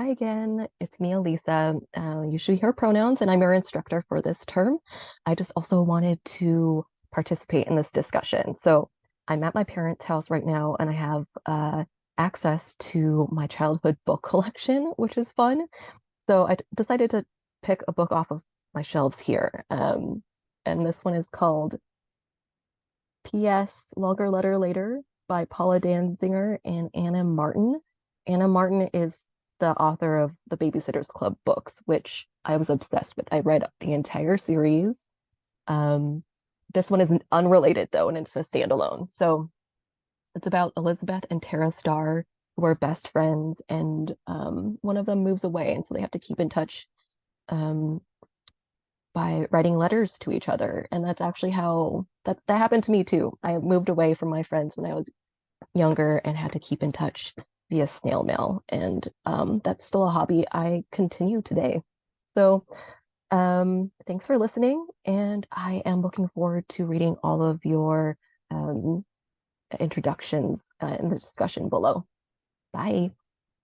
Hi again, it's me, Elisa. Uh, you should hear pronouns, and I'm your instructor for this term. I just also wanted to participate in this discussion. So I'm at my parents' house right now, and I have uh, access to my childhood book collection, which is fun. So I decided to pick a book off of my shelves here. Um, and this one is called P.S. Longer Letter Later by Paula Danzinger and Ann M. Martin. Ann M. Martin is the author of the Babysitters Club books, which I was obsessed with. I read the entire series. Um, this one is unrelated though, and it's a standalone. So it's about Elizabeth and Tara Starr, who are best friends, and um, one of them moves away, and so they have to keep in touch um, by writing letters to each other. And that's actually how that that happened to me too. I moved away from my friends when I was younger and had to keep in touch via snail mail. And um, that's still a hobby I continue today. So um, thanks for listening. And I am looking forward to reading all of your um, introductions uh, in the discussion below. Bye.